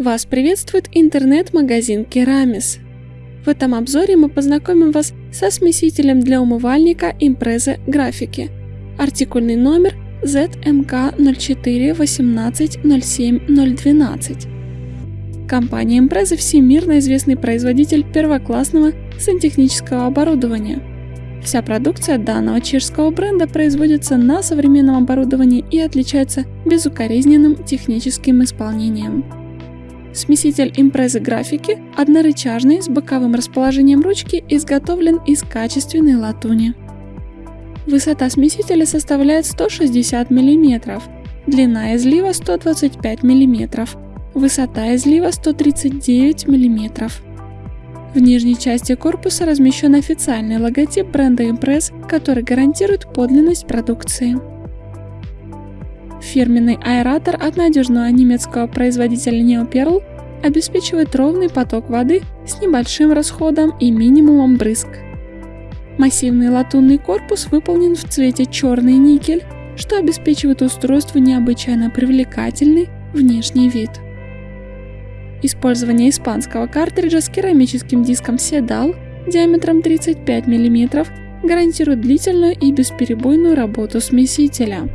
Вас приветствует интернет-магазин Керамис. В этом обзоре мы познакомим вас со смесителем для умывальника импрезы графики. Артикульный номер ZMK 04 18 07 012. Компания Impreza – всемирно известный производитель первоклассного сантехнического оборудования. Вся продукция данного чешского бренда производится на современном оборудовании и отличается безукоризненным техническим исполнением. Смеситель импрезы графики однорычажный с боковым расположением ручки изготовлен из качественной латуни. Высота смесителя составляет 160 мм, длина излива 125 мм, высота излива 139 мм. В нижней части корпуса размещен официальный логотип бренда Impress, который гарантирует подлинность продукции. Фирменный аэратор от надежного немецкого производителя Neoperl обеспечивает ровный поток воды с небольшим расходом и минимумом брызг. Массивный латунный корпус выполнен в цвете черный никель, что обеспечивает устройству необычайно привлекательный внешний вид. Использование испанского картриджа с керамическим диском Sedal диаметром 35 мм гарантирует длительную и бесперебойную работу смесителя.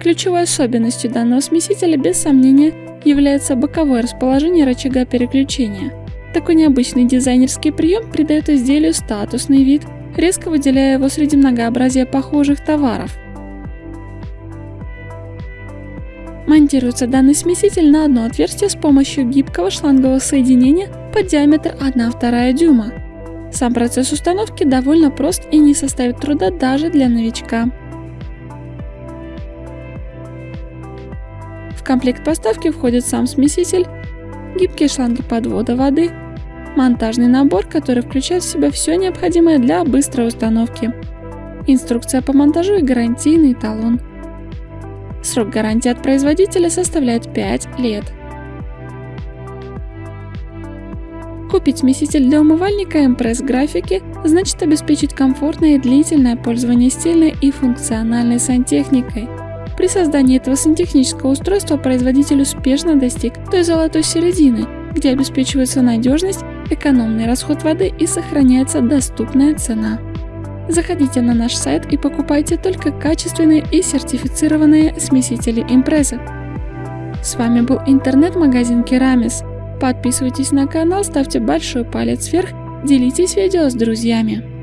Ключевой особенностью данного смесителя без сомнения является боковое расположение рычага переключения. Такой необычный дизайнерский прием придает изделию статусный вид, резко выделяя его среди многообразия похожих товаров. Монтируется данный смеситель на одно отверстие с помощью гибкого шлангового соединения под диаметр 1,2 дюйма. Сам процесс установки довольно прост и не составит труда даже для новичка. Комплект поставки входит сам смеситель, гибкие шланги подвода воды, монтажный набор, который включает в себя все необходимое для быстрой установки, инструкция по монтажу и гарантийный талон. Срок гарантии от производителя составляет 5 лет. Купить смеситель для умывальника Impress графики значит обеспечить комфортное и длительное пользование стильной и функциональной сантехникой – при создании этого сантехнического устройства производитель успешно достиг той золотой середины, где обеспечивается надежность, экономный расход воды и сохраняется доступная цена. Заходите на наш сайт и покупайте только качественные и сертифицированные смесители импреза. С вами был интернет-магазин Керамис. Подписывайтесь на канал, ставьте большой палец вверх, делитесь видео с друзьями.